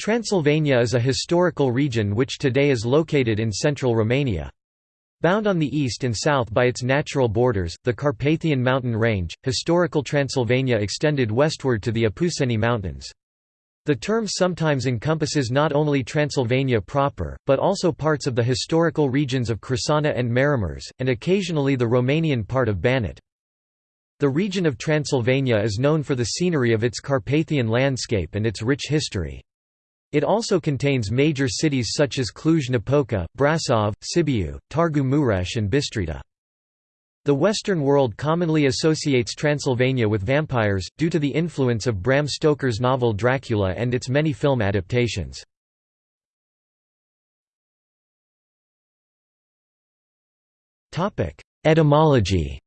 Transylvania is a historical region which today is located in central Romania. Bound on the east and south by its natural borders, the Carpathian mountain range, historical Transylvania extended westward to the Apuseni Mountains. The term sometimes encompasses not only Transylvania proper, but also parts of the historical regions of Crișana and Maramureș, and occasionally the Romanian part of Banat. The region of Transylvania is known for the scenery of its Carpathian landscape and its rich history. It also contains major cities such as Cluj-Napoca, Brasov, Sibiu, Târgu Mureș and Bistrita. The Western world commonly associates Transylvania with vampires, due to the influence of Bram Stoker's novel Dracula and its many film adaptations. Etymology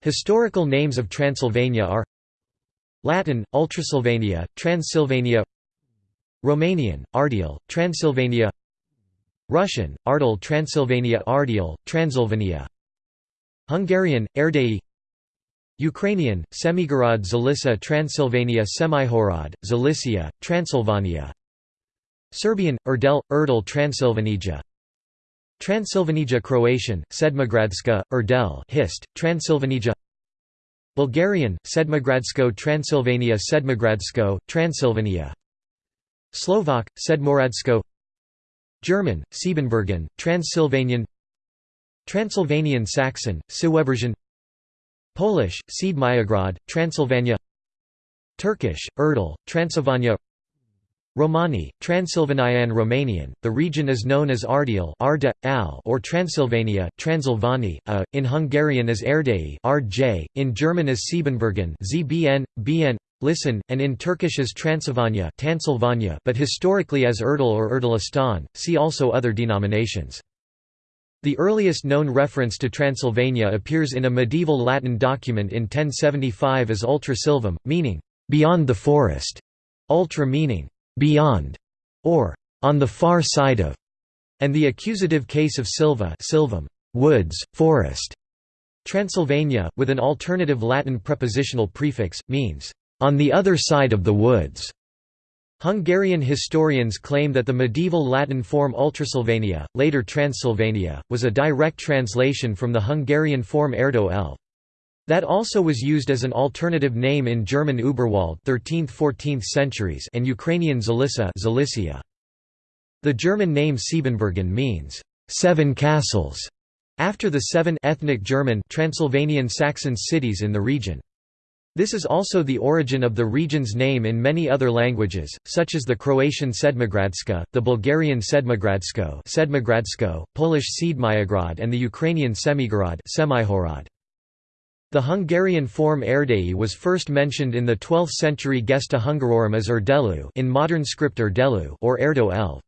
Historical names of Transylvania are Latin, Ultrasylvania, Transylvania Romanian, Ardeal, Transylvania Russian, Ardel Transylvania Ardeal, Transylvania Hungarian, Erdély Ukrainian, Semigorod Zalica Transylvania Semihorod, Zalicia, Transylvania Serbian, Erdel, Erdel Transylvanija Transylvanija Croatian, Sedmogradska, Erdel Hist, Transylvanija Bulgarian, Sedmogradsko Transylvania Sedmogradsko, Transylvania. Slovak, Sedmoradsko. German, Siebenbürgen, Transylvanian. Transylvanian Saxon, Siwebergen Polish, Siedmyograd, Transylvania. Turkish, Erdel, Transylvania Romani, Transylvanian Romanian, the region is known as Ardeal Arda, Al or Transylvania, Transylvani, a, in Hungarian as Erdély Ardj, in German as Siebenbürgen ZBN, BN, Listen, and in Turkish as Transylvania but historically as Erdel or Erdelistan, see also other denominations. The earliest known reference to Transylvania appears in a medieval Latin document in 1075 as Ultra Silvam, meaning, "...beyond the forest", ultra meaning, "...beyond", or "...on the far side of", and the accusative case of Silva silvam, "...woods, forest". Transylvania, with an alternative Latin prepositional prefix, means on the other side of the woods. Hungarian historians claim that the medieval Latin form Ultrasylvania, later Transylvania, was a direct translation from the Hungarian form Erdo Elv. That also was used as an alternative name in German Uberwald 13th–14th centuries and Ukrainian Zalica Zalicia. The German name Siebenbürgen means, seven castles", after the seven ethnic German Transylvanian Saxon cities in the region. This is also the origin of the region's name in many other languages, such as the Croatian Sedmogradska, the Bulgarian Sedmogradsko, Sedmogradsko Polish Siedmyograd and the Ukrainian Semigorod. The Hungarian form Erdély was first mentioned in the 12th-century Gesta Hungarorum as Erdelu in modern script Erdelu or Erdo Elv.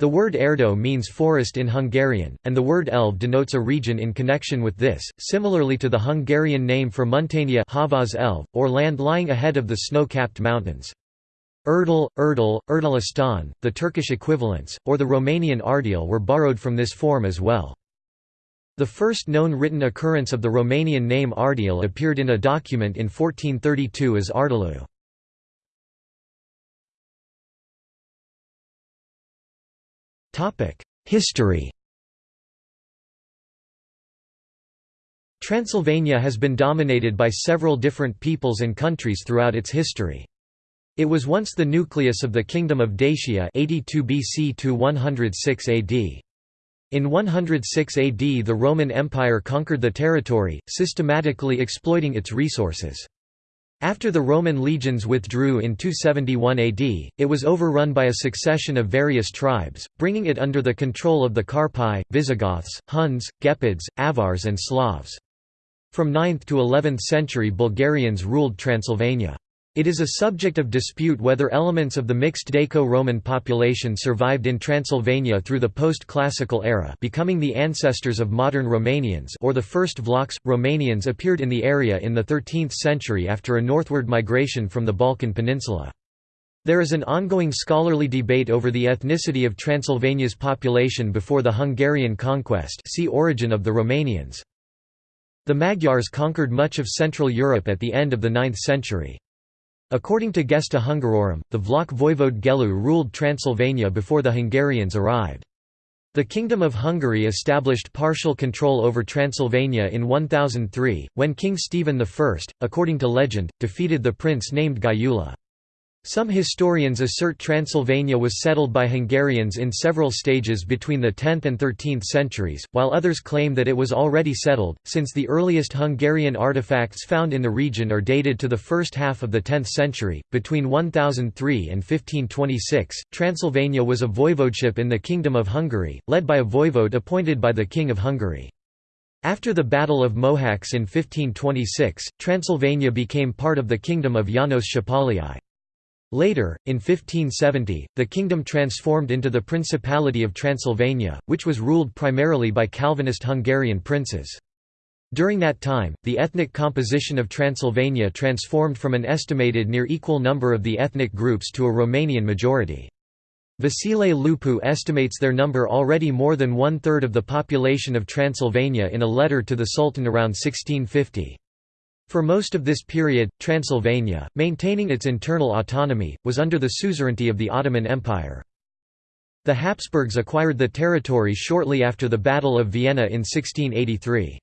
The word erdo means forest in Hungarian, and the word elv denotes a region in connection with this, similarly to the Hungarian name for Muntenia Havas elv, or land lying ahead of the snow-capped mountains. Erdel, Erdel, Erdelistan, the Turkish equivalents, or the Romanian Ardeal were borrowed from this form as well. The first known written occurrence of the Romanian name Ardeal appeared in a document in 1432 as Ardelu. History Transylvania has been dominated by several different peoples and countries throughout its history. It was once the nucleus of the Kingdom of Dacia 82 BC to 106 AD. In 106 AD the Roman Empire conquered the territory, systematically exploiting its resources. After the Roman legions withdrew in 271 AD, it was overrun by a succession of various tribes, bringing it under the control of the Carpi, Visigoths, Huns, Gepids, Avars and Slavs. From 9th to 11th century Bulgarians ruled Transylvania. It is a subject of dispute whether elements of the mixed Daco-Roman population survived in Transylvania through the post-classical era becoming the ancestors of modern Romanians or the first Vlachs. Romanians appeared in the area in the 13th century after a northward migration from the Balkan Peninsula. There is an ongoing scholarly debate over the ethnicity of Transylvania's population before the Hungarian conquest see Origin of the Romanians. The Magyars conquered much of Central Europe at the end of the 9th century. According to Gesta Hungarorum, the Vlach voivode Gelu ruled Transylvania before the Hungarians arrived. The Kingdom of Hungary established partial control over Transylvania in 1003, when King Stephen I, according to legend, defeated the prince named Gyula. Some historians assert Transylvania was settled by Hungarians in several stages between the 10th and 13th centuries, while others claim that it was already settled, since the earliest Hungarian artifacts found in the region are dated to the first half of the 10th century. Between 1003 and 1526, Transylvania was a voivodeship in the Kingdom of Hungary, led by a voivode appointed by the King of Hungary. After the Battle of Mohacs in 1526, Transylvania became part of the Kingdom of Janos Szapolyai. Later, in 1570, the kingdom transformed into the Principality of Transylvania, which was ruled primarily by Calvinist Hungarian princes. During that time, the ethnic composition of Transylvania transformed from an estimated near equal number of the ethnic groups to a Romanian majority. Vasile Lupu estimates their number already more than one-third of the population of Transylvania in a letter to the Sultan around 1650. For most of this period, Transylvania, maintaining its internal autonomy, was under the suzerainty of the Ottoman Empire. The Habsburgs acquired the territory shortly after the Battle of Vienna in 1683.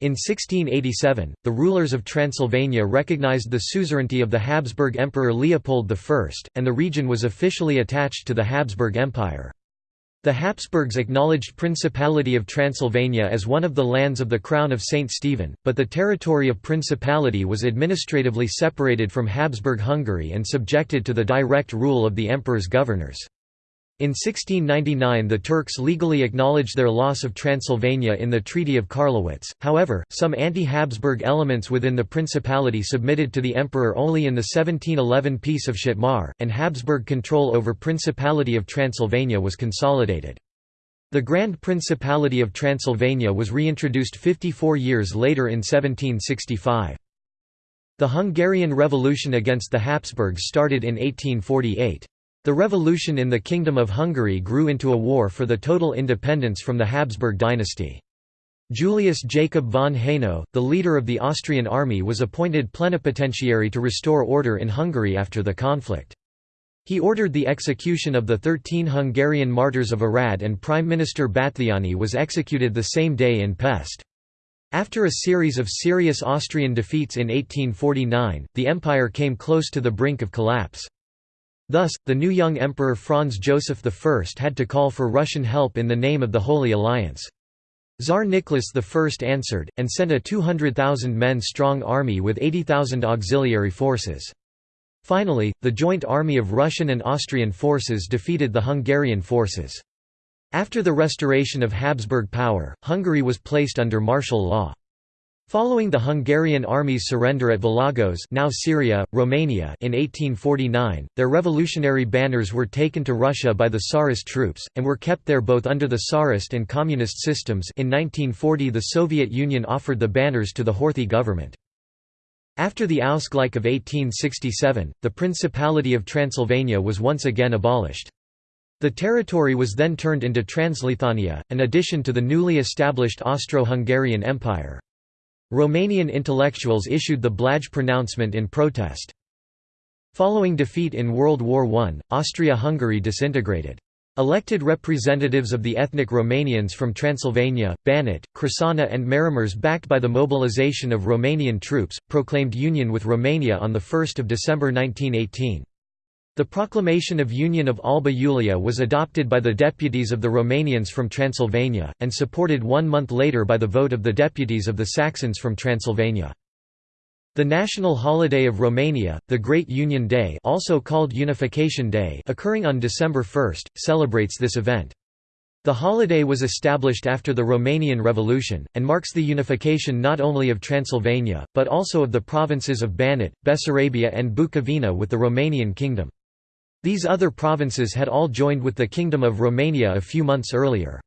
In 1687, the rulers of Transylvania recognized the suzerainty of the Habsburg Emperor Leopold I, and the region was officially attached to the Habsburg Empire. The Habsburgs acknowledged Principality of Transylvania as one of the lands of the Crown of St. Stephen, but the territory of Principality was administratively separated from Habsburg Hungary and subjected to the direct rule of the emperor's governors. In 1699 the Turks legally acknowledged their loss of Transylvania in the Treaty of Karlowitz, however, some anti-Habsburg elements within the Principality submitted to the emperor only in the 1711 Peace of Szatmár, and Habsburg control over Principality of Transylvania was consolidated. The Grand Principality of Transylvania was reintroduced 54 years later in 1765. The Hungarian Revolution against the Habsburgs started in 1848. The revolution in the Kingdom of Hungary grew into a war for the total independence from the Habsburg dynasty. Julius Jacob von Haynau, the leader of the Austrian army was appointed plenipotentiary to restore order in Hungary after the conflict. He ordered the execution of the thirteen Hungarian martyrs of Arad and Prime Minister Batthyány was executed the same day in Pest. After a series of serious Austrian defeats in 1849, the empire came close to the brink of collapse. Thus, the new young Emperor Franz Joseph I had to call for Russian help in the name of the Holy Alliance. Tsar Nicholas I answered, and sent a 200,000 men strong army with 80,000 auxiliary forces. Finally, the joint army of Russian and Austrian forces defeated the Hungarian forces. After the restoration of Habsburg power, Hungary was placed under martial law. Following the Hungarian army's surrender at Vilagos now Șiria, Romania in 1849, their revolutionary banners were taken to Russia by the Tsarist troops, and were kept there both under the Tsarist and Communist systems in 1940 the Soviet Union offered the banners to the Horthy government. After the Ausgleich of 1867, the Principality of Transylvania was once again abolished. The territory was then turned into Transleithania, an addition to the newly established Austro-Hungarian Empire. Romanian intellectuals issued the Blaj pronouncement in protest. Following defeat in World War I, Austria-Hungary disintegrated. Elected representatives of the ethnic Romanians from Transylvania, Banat, Crișana and Maramureș backed by the mobilization of Romanian troops, proclaimed union with Romania on 1 December 1918. The proclamation of Union of Alba Iulia was adopted by the deputies of the Romanians from Transylvania, and supported one month later by the vote of the deputies of the Saxons from Transylvania. The national holiday of Romania, the Great Union Day also called Unification Day occurring on December 1, celebrates this event. The holiday was established after the Romanian Revolution, and marks the unification not only of Transylvania, but also of the provinces of Banat, Bessarabia and Bukovina with the Romanian Kingdom. These other provinces had all joined with the Kingdom of Romania a few months earlier.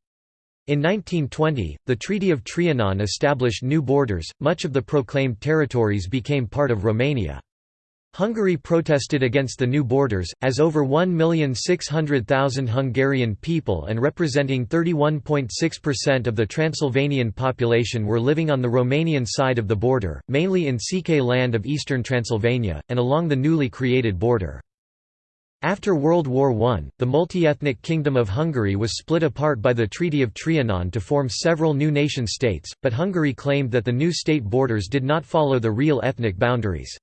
In 1920, the Treaty of Trianon established new borders, much of the proclaimed territories became part of Romania. Hungary protested against the new borders, as over 1,600,000 Hungarian people and representing 31.6% of the Transylvanian population were living on the Romanian side of the border, mainly in Székely land of eastern Transylvania, and along the newly created border. After World War I, the multi-ethnic Kingdom of Hungary was split apart by the Treaty of Trianon to form several new nation-states, but Hungary claimed that the new state borders did not follow the real ethnic boundaries.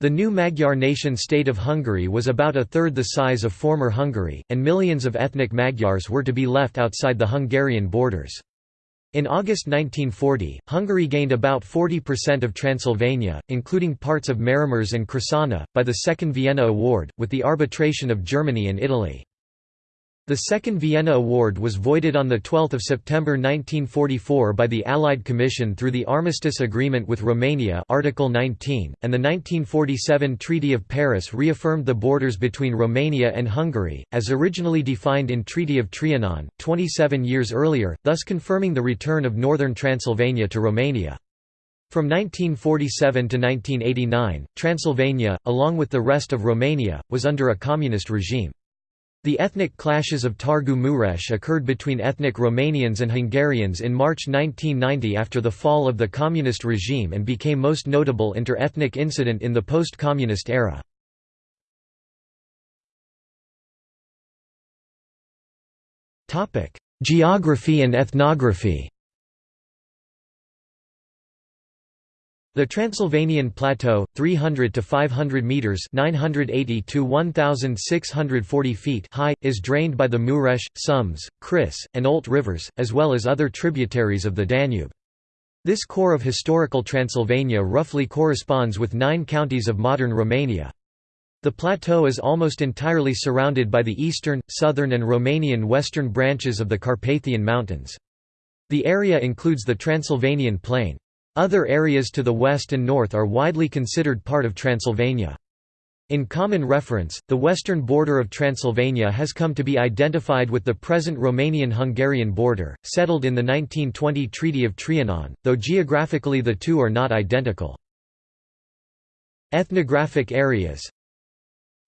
The new Magyar nation-state of Hungary was about a third the size of former Hungary, and millions of ethnic Magyars were to be left outside the Hungarian borders. In August 1940, Hungary gained about 40% of Transylvania, including parts of Máramaros and Crișana, by the Second Vienna Award, with the arbitration of Germany and Italy. The Second Vienna Award was voided on 12 September 1944 by the Allied Commission through the Armistice Agreement with Romania Article 19, and the 1947 Treaty of Paris reaffirmed the borders between Romania and Hungary, as originally defined in Treaty of Trianon, 27 years earlier, thus confirming the return of northern Transylvania to Romania. From 1947 to 1989, Transylvania, along with the rest of Romania, was under a communist regime. The ethnic clashes of Târgu Mureș occurred between ethnic Romanians and Hungarians in March 1990 after the fall of the communist regime and became most notable inter-ethnic incident in the post-communist era. Geography and ethnography The Transylvanian Plateau, 300 to 500 meters (980 to 1640 feet) high, is drained by the Mureș, Someș, Criș, and Olt rivers, as well as other tributaries of the Danube. This core of historical Transylvania roughly corresponds with nine counties of modern Romania. The plateau is almost entirely surrounded by the eastern, southern and Romanian western branches of the Carpathian Mountains. The area includes the Transylvanian Plain. Other areas to the west and north are widely considered part of Transylvania. In common reference, the western border of Transylvania has come to be identified with the present Romanian-Hungarian border, settled in the 1920 Treaty of Trianon, though geographically the two are not identical. Ethnographic areas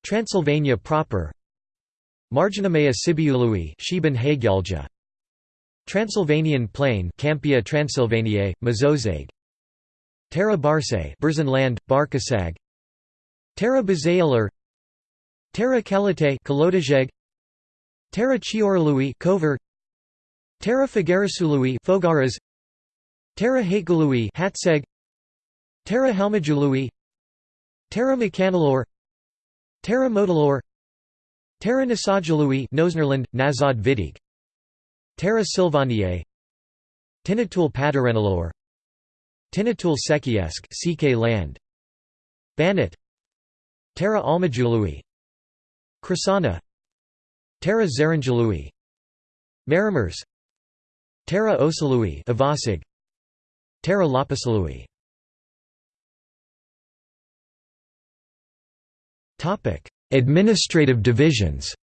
Transylvania proper Marginimea Sibiului Transylvanian Plain Campia Transylvaniae, Mezőség Terra Barse Burzenland, Barcaság. Terra Bazailor Terra Kelite Kalotaszeg Terra Chiorului Kover. Terra Fagarasului Fogaras. Terra Haitgalui Hatseg. Terra Helmajului. Terra Mecanalor Terra Modalor Terra Nasajalui Nosnerland, Nazad Vidig. Terra Silvaniae Tinatul Padarenalor Tinatul Sekiesc Székely land. Banat. Terra Almajului. Crișana Terra Zaranjalui Máramaros Terra Osalui Ivasig Terra Lapisalui. Administrative divisions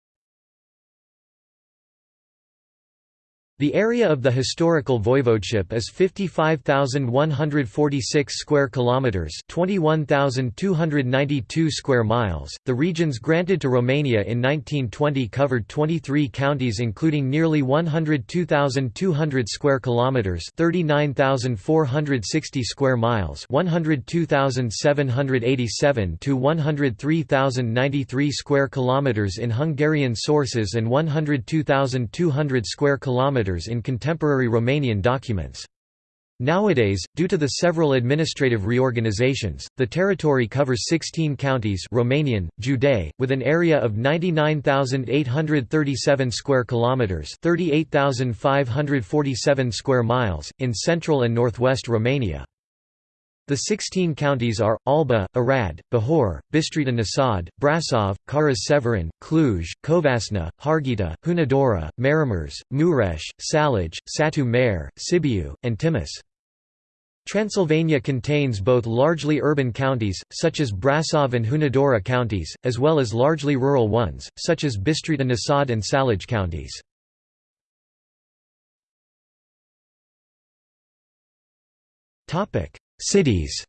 The area of the historical voivodeship is 55,146 square kilometers, 21,292 square miles. The regions granted to Romania in 1920 covered 23 counties including nearly 102,200 square kilometers, 39,460 square miles, 102,787 to 103,093 square kilometers in Hungarian sources and 102,200 square kilometers in contemporary Romanian documents. Nowadays, due to the several administrative reorganizations, the territory covers 16 counties Romanian, Județ, with an area of 99,837 square kilometers, 38,547 square miles in central and northwest Romania. The 16 counties are, Alba, Arad, Bihor, Bistrița Năsăud, Brasov, Caras-Severin, Cluj, Covasna, Harghita, Hunedoara, Máramaros, Mureș, Salaj, Satu Mare, Sibiu, and Timis. Transylvania contains both largely urban counties, such as Brasov and Hunedoara counties, as well as largely rural ones, such as Bistrița Năsăud and Salaj counties. Cities.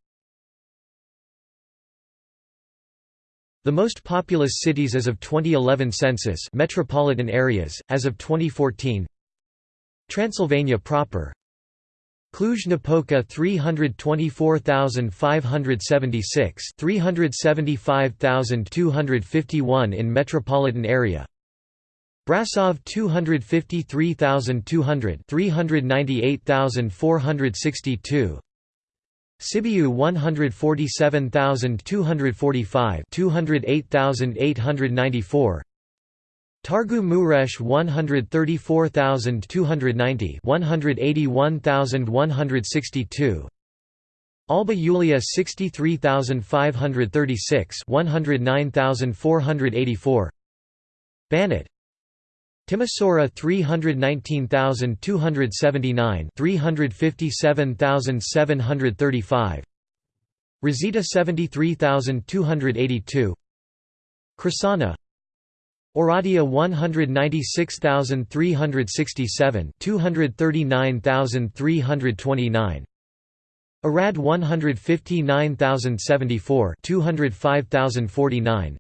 The most populous cities as of 2011 census metropolitan areas, as of 2014 Transylvania proper. Cluj-Napoca 324,576 375,251 in metropolitan area. Brasov 253,200 398,462 Sibiu 147,245 208,894 Targu Mureș 134,290 181,162 Alba Iulia 63,536 109,484 Banat Timisoara 319,279 357,735 Reșița 73,282 Crișana Oradea 196,367 239,329 Arad 159,074 205,049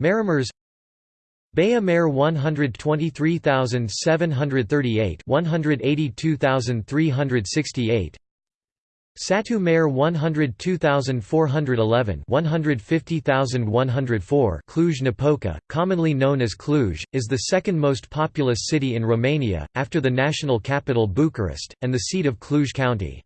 Maramureș Baia Mare 123,738 182,368 Satu Mare 102,411 150,104 Cluj-Napoca, commonly known as Cluj, is the second most populous city in Romania, after the national capital Bucharest, and the seat of Cluj County.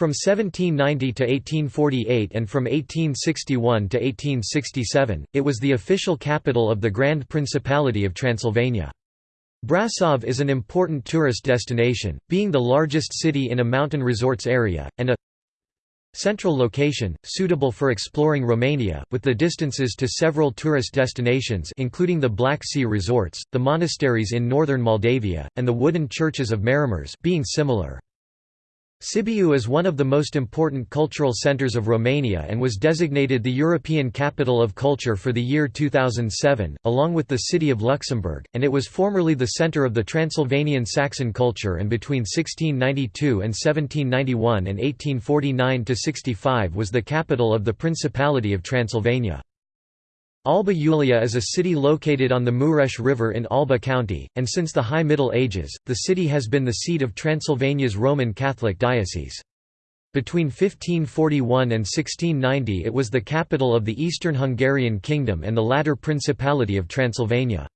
From 1790 to 1848 and from 1861 to 1867, it was the official capital of the Grand Principality of Transylvania. Brasov is an important tourist destination, being the largest city in a mountain resorts area, and a central location, suitable for exploring Romania, with the distances to several tourist destinations including the Black Sea resorts, the monasteries in northern Moldavia, and the wooden churches of Maramureș being similar. Sibiu is one of the most important cultural centers of Romania and was designated the European Capital of Culture for the year 2007, along with the city of Luxembourg, and it was formerly the center of the Transylvanian Saxon culture and between 1692 and 1791 and 1849–65 was the capital of the Principality of Transylvania. Alba Iulia is a city located on the Mureș River in Alba County, and since the High Middle Ages, the city has been the seat of Transylvania's Roman Catholic diocese. Between 1541 and 1690 it was the capital of the Eastern Hungarian Kingdom and the latter Principality of Transylvania.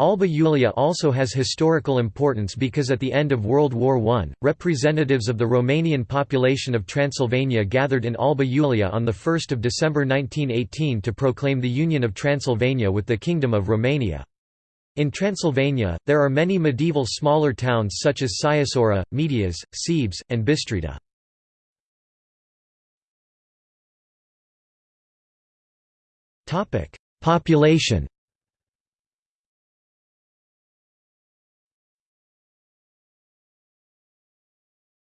Alba Iulia also has historical importance because at the end of World War I, representatives of the Romanian population of Transylvania gathered in Alba Iulia on 1 December 1918 to proclaim the union of Transylvania with the Kingdom of Romania. In Transylvania, there are many medieval smaller towns such as Sighisoara, Medias, Sebes, and Bistrita. Population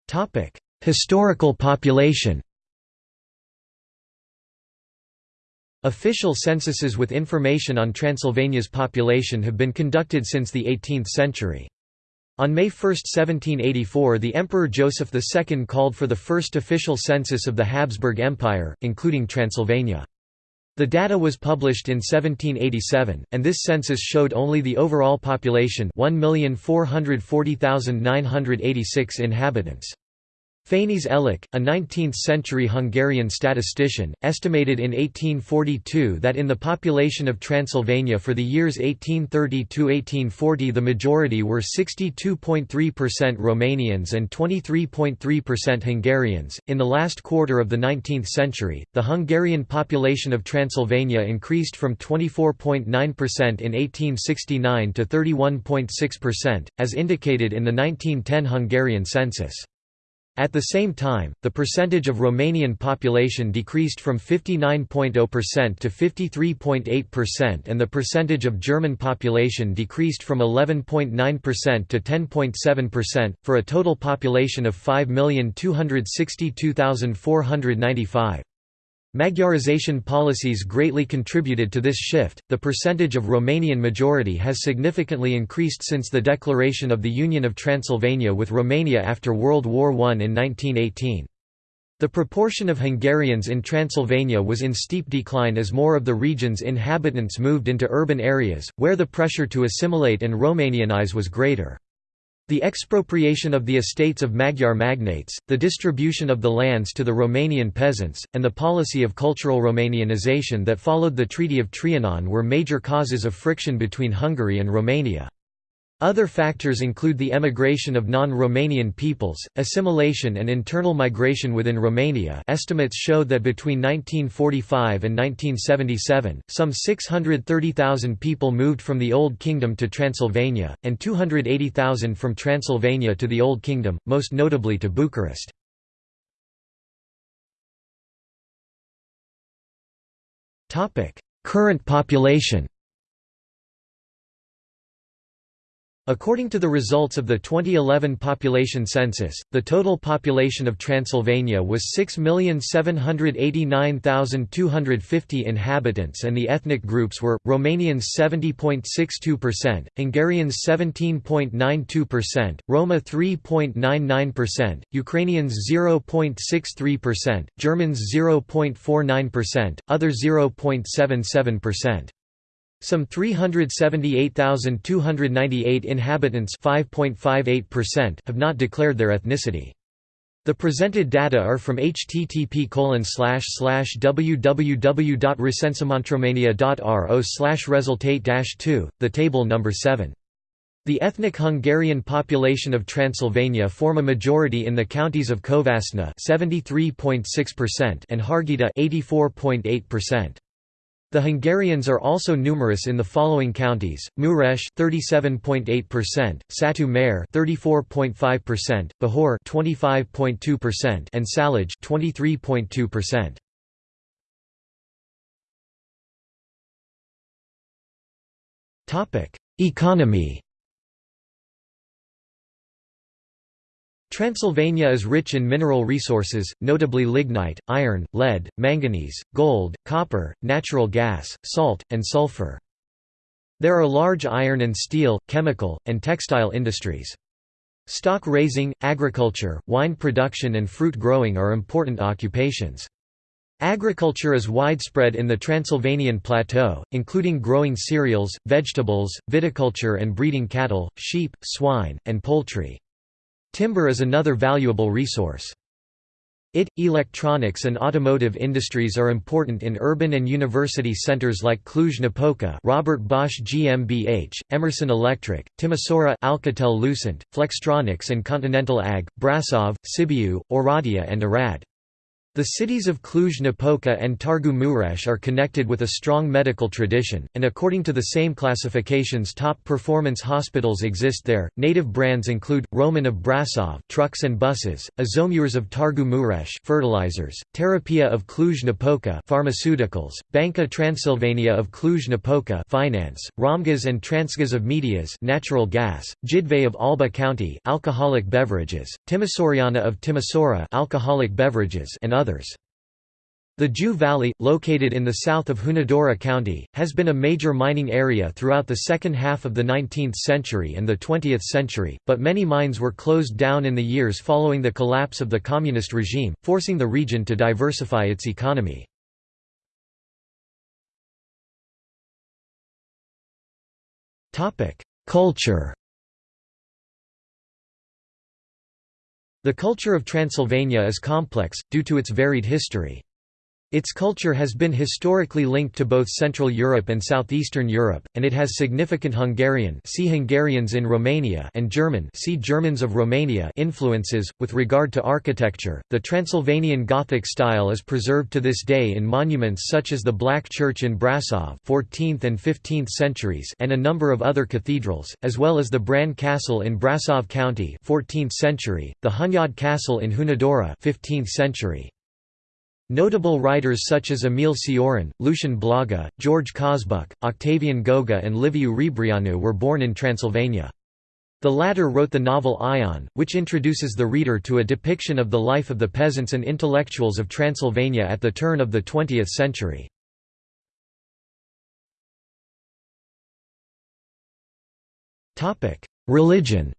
Topic: Historical population. Official censuses with information on Transylvania's population have been conducted since the 18th century. On May 1, 1784 the Emperor Joseph II called for the first official census of the Habsburg Empire, including Transylvania. The data was published in 1787, and this census showed only the overall population 1,440,986 inhabitants. Fényes Elek, a 19th-century Hungarian statistician, estimated in 1842 that in the population of Transylvania for the years 1830–1840 the majority were 62.3% Romanians and 23.3% Hungarians. In the last quarter of the 19th century, the Hungarian population of Transylvania increased from 24.9% in 1869 to 31.6%, as indicated in the 1910 Hungarian census. At the same time, the percentage of Romanian population decreased from 59.0% to 53.8% and the percentage of German population decreased from 11.9% to 10.7%, for a total population of 5,262,495. Magyarization policies greatly contributed to this shift. The percentage of Romanian majority has significantly increased since the declaration of the Union of Transylvania with Romania after World War I in 1918. The proportion of Hungarians in Transylvania was in steep decline as more of the region's inhabitants moved into urban areas, where the pressure to assimilate and Romanianize was greater. The expropriation of the estates of Magyar magnates, the distribution of the lands to the Romanian peasants, and the policy of cultural Romanianization that followed the Treaty of Trianon were major causes of friction between Hungary and Romania. Other factors include the emigration of non-Romanian peoples, assimilation and internal migration within Romania estimates showed that between 1945 and 1977, some 630,000 people moved from the Old Kingdom to Transylvania, and 280,000 from Transylvania to the Old Kingdom, most notably to Bucharest. Current population According to the results of the 2011 population census, the total population of Transylvania was 6,789,250 inhabitants and the ethnic groups were, Romanians 70.62%, Hungarians 17.92%, Roma 3.99%, Ukrainians 0.63%, Germans 0.49%, other 0.77%. Some 378,298 inhabitants have not declared their ethnicity. The presented data are from http www.recensementromania.ro resultate 2, the table number 7. The ethnic Hungarian population of Transylvania form a majority in the counties of Covasna (73.6%) and Harghita (84.8%). The Hungarians are also numerous in the following counties: Mureș 37.8%, Satu Mare 34.5%, Bihor 25.2%, and Sălaj 23.2%. Topic: Economy Transylvania is rich in mineral resources, notably lignite, iron, lead, manganese, gold, copper, natural gas, salt, and sulfur. There are large iron and steel, chemical, and textile industries. Stock raising, agriculture, wine production and fruit growing are important occupations. Agriculture is widespread in the Transylvanian plateau, including growing cereals, vegetables, viticulture and breeding cattle, sheep, swine, and poultry. Timber is another valuable resource. IT, electronics and automotive industries are important in urban and university centers like Cluj-Napoca Robert Bosch GmbH, Emerson Electric, Timisoara Alcatel-Lucent, Flextronics and Continental AG, Brasov, Sibiu, Oradea and Arad. The cities of Cluj-Napoca and Targu Mureș are connected with a strong medical tradition, and according to the same classifications top performance hospitals exist there. Native brands include, Roman of Brasov trucks and buses, Azomures of Targu Mureș fertilizers, Terapia of Cluj-Napoca pharmaceuticals, Banca Transylvania of Cluj-Napoca finance, Romgaz and Transgas of Medias natural gas, Jidvei of Alba County alcoholic beverages, Timisoariana of Timisoara alcoholic beverages and others. The Jiu Valley, located in the south of Hunedoara County, has been a major mining area throughout the second half of the 19th century and the 20th century, but many mines were closed down in the years following the collapse of the communist regime, forcing the region to diversify its economy. Culture The culture of Transylvania is complex, due to its varied history. Its culture has been historically linked to both Central Europe and Southeastern Europe, and it has significant Hungarian see Hungarians in Romania and German see Germans of Romania influences. With regard to architecture, the Transylvanian Gothic style is preserved to this day in monuments such as the Black Church in Brasov 14th and 15th centuries and a number of other cathedrals, as well as the Bran Castle in Brasov County 14th century, the Hunyad Castle in Hunedoara 15th century. Notable writers such as Emil Cioran, Lucian Blaga, George Cosbuc, Octavian Goga and Liviu Rebreanu were born in Transylvania. The latter wrote the novel Ion, which introduces the reader to a depiction of the life of the peasants and intellectuals of Transylvania at the turn of the 20th century. Religion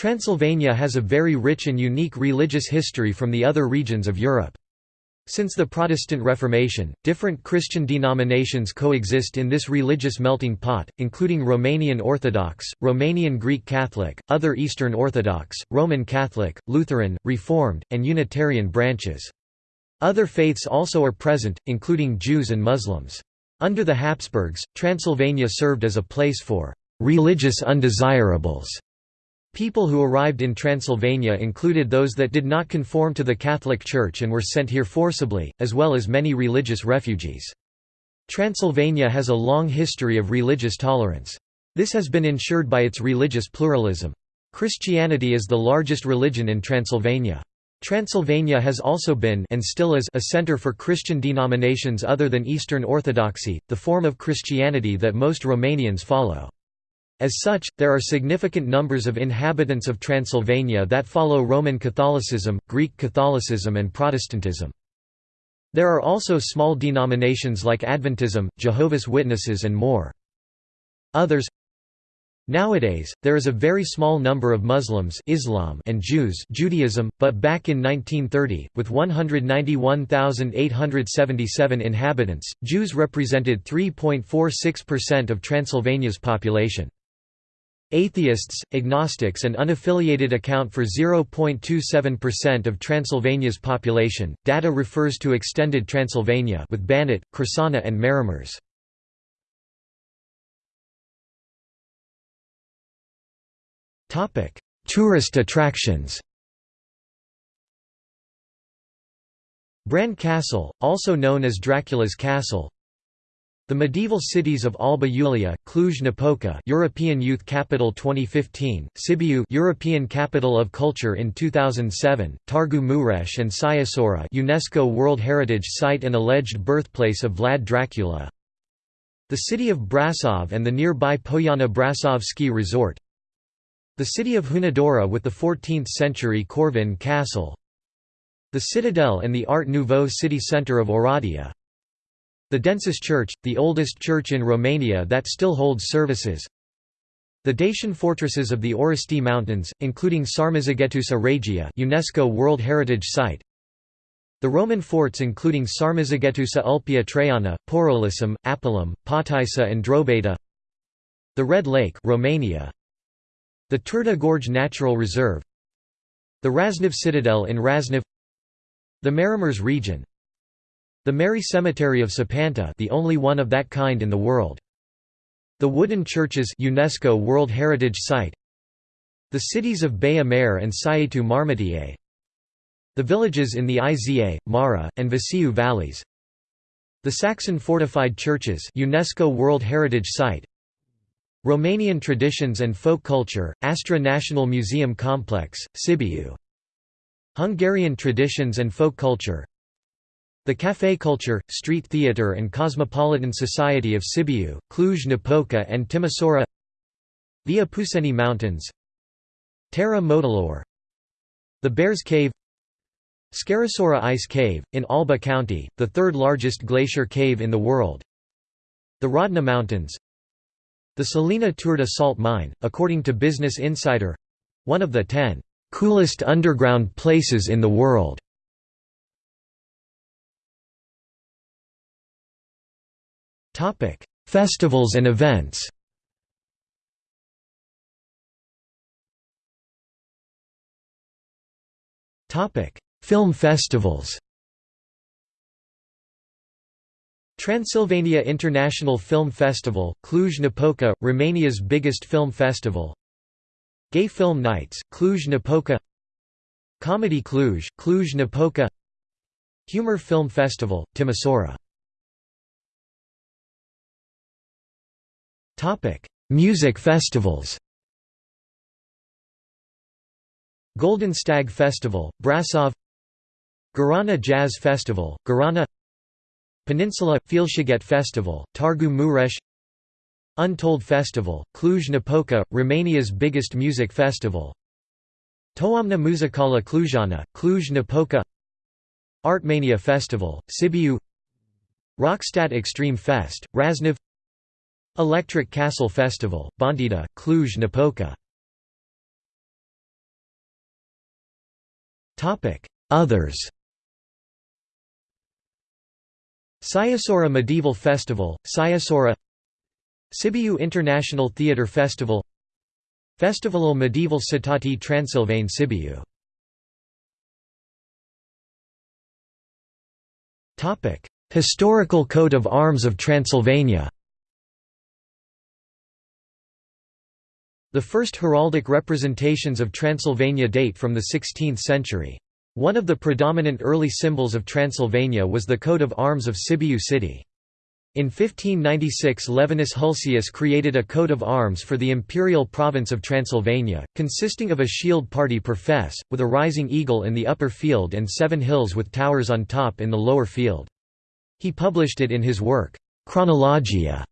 Transylvania has a very rich and unique religious history from the other regions of Europe. Since the Protestant Reformation, different Christian denominations coexist in this religious melting pot, including Romanian Orthodox, Romanian Greek Catholic, other Eastern Orthodox, Roman Catholic, Lutheran, Reformed, and Unitarian branches. Other faiths also are present, including Jews and Muslims. Under the Habsburgs, Transylvania served as a place for «religious undesirables» People who arrived in Transylvania included those that did not conform to the Catholic Church and were sent here forcibly, as well as many religious refugees. Transylvania has a long history of religious tolerance. This has been ensured by its religious pluralism. Christianity is the largest religion in Transylvania. Transylvania has also been and still is a center for Christian denominations other than Eastern Orthodoxy, the form of Christianity that most Romanians follow. As such, there are significant numbers of inhabitants of Transylvania that follow Roman Catholicism, Greek Catholicism and Protestantism. There are also small denominations like Adventism, Jehovah's Witnesses and more. Others Nowadays, there is a very small number of Muslims Islam and Jews Judaism, but back in 1930, with 191,877 inhabitants, Jews represented 3.46% of Transylvania's population. Atheists, agnostics and unaffiliated account for 0.27% of Transylvania's population. Data refers to extended Transylvania with Banat, Crișana and Maramureș. Topic: Tourist attractions. Bran Castle, also known as Dracula's Castle, the medieval cities of Alba Iulia, Cluj-Napoca, European Youth Capital 2015, Sibiu, European Capital of Culture in 2007, Targu Mureș and Sighisoara, UNESCO World Heritage Site and alleged birthplace of Vlad Dracula. The city of Brasov and the nearby Poiana Brasov ski resort. The city of Hunedoara with the 14th-century Corvin Castle. The Citadel and the Art Nouveau city centre of Oradea. The Densuș Church, the oldest church in Romania that still holds services. The Dacian fortresses of the Orăștie Mountains, including Sarmizegetusa Regia UNESCO World Heritage Site. The Roman forts including Sarmizegetusa Ulpia Traiana, Porolissum, Apulum, Potaissa and Drobeta. The Red Lake Romania. The Turda Gorge Natural Reserve. The Rasnov Citadel in Rasnov. The Maramureș region, the Merry Cemetery of Săpânța the only one of that kind in the world. The Wooden Churches UNESCO World Heritage Site. The cities of Baia Mare and Sighetu Marmației The villages in the Iza, Mara, and Vișeu valleys. The Saxon Fortified Churches UNESCO World Heritage Site. Romanian Traditions and Folk Culture, Astra National Museum Complex, Sibiu. Hungarian Traditions and Folk Culture the café culture, street theatre and cosmopolitan society of Sibiu, Cluj-Napoca and Timisoara The Apuseni Mountains Terra Modilor The Bears Cave Scarisoara Ice Cave, in Alba County, the third largest glacier cave in the world The Rodna Mountains The Salina Turda salt mine, according to Business Insider—one of the ten "...coolest underground places in the world." Topic: Festivals and events. Topic: Film festivals. Transylvania International Film Festival, Cluj-Napoca, Romania's biggest film festival. Gay Film Nights, Cluj-Napoca. Comedy Cluj, Cluj-Napoca. Humor Film Festival, Timisoara Music festivals Golden Stag Festival, Brasov Gărâna Jazz Festival, Gărâna Peninsula – Félsziget Festival, Targu Mureș Untold Festival, Cluj-Napoca, Romania's biggest music festival Toamna Muzicală Clujana, Cluj-Napoca Artmania Festival, Sibiu Rockstadt Extreme Fest, Rasnov Electric Castle Festival, Bonțida, Cluj-Napoca Others. Sighișoara Medieval Festival, Sighișoara Sibiu International Theatre Festival. Festivalul Medieval Citati Transilvane Sibiu. Historical coat of arms of Transylvania The first heraldic representations of Transylvania date from the 16th century. One of the predominant early symbols of Transylvania was the coat of arms of Sibiu city. In 1596 Levinus Hulsius created a coat of arms for the imperial province of Transylvania, consisting of a shield party per fess, with a rising eagle in the upper field and seven hills with towers on top in the lower field. He published it in his work, Chronologia,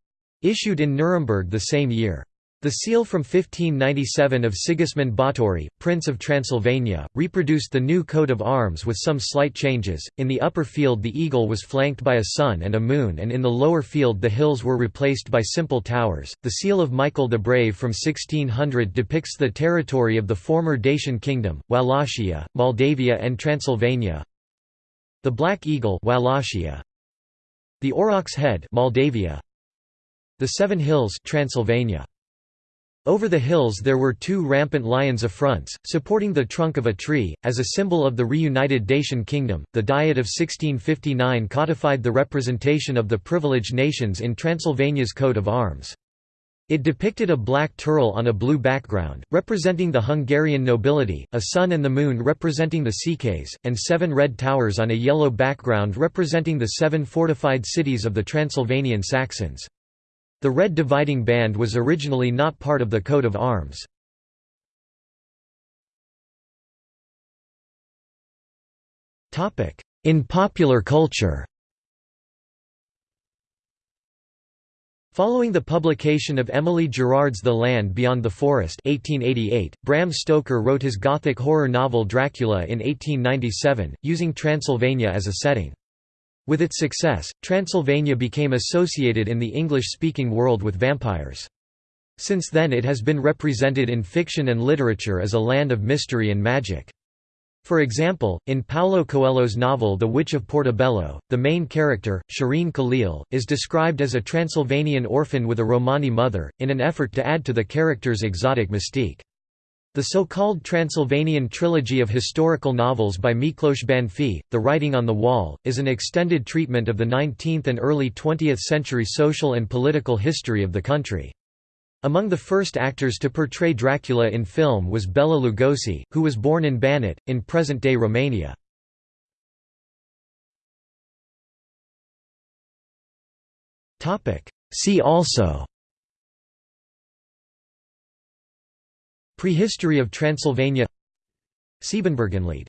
issued in Nuremberg the same year. The seal from 1597 of Sigismund Báthory, Prince of Transylvania, reproduced the new coat of arms with some slight changes. In the upper field, the eagle was flanked by a sun and a moon, and in the lower field, the hills were replaced by simple towers. The seal of Michael the Brave from 1600 depicts the territory of the former Dacian kingdom, Wallachia, Moldavia, and Transylvania. The Black Eagle, Wallachia. The Aurochs Head, Moldavia. The Seven Hills, Transylvania. Over the hills there were two rampant lions affronts, supporting the trunk of a tree, as a symbol of the reunited Dacian kingdom. The Diet of 1659 codified the representation of the privileged nations in Transylvania's coat of arms. It depicted a black turul on a blue background, representing the Hungarian nobility, a sun and the moon representing the Székely, and seven red towers on a yellow background representing the seven fortified cities of the Transylvanian Saxons. The red dividing band was originally not part of the coat of arms. In popular culture Following the publication of Emily Gerard's The Land Beyond the Forest 1888, Bram Stoker wrote his Gothic horror novel Dracula in 1897, using Transylvania as a setting. With its success, Transylvania became associated in the English-speaking world with vampires. Since then it has been represented in fiction and literature as a land of mystery and magic. For example, in Paulo Coelho's novel The Witch of Portobello, the main character, Sherine Khalil, is described as a Transylvanian orphan with a Romani mother, in an effort to add to the character's exotic mystique. The so-called Transylvanian trilogy of historical novels by Miklos Bánffy, The Writing on the Wall, is an extended treatment of the 19th and early 20th century social and political history of the country. Among the first actors to portray Dracula in film was Bela Lugosi, who was born in Banat, in present-day Romania. See also Prehistory of Transylvania. Siebenbürgenlied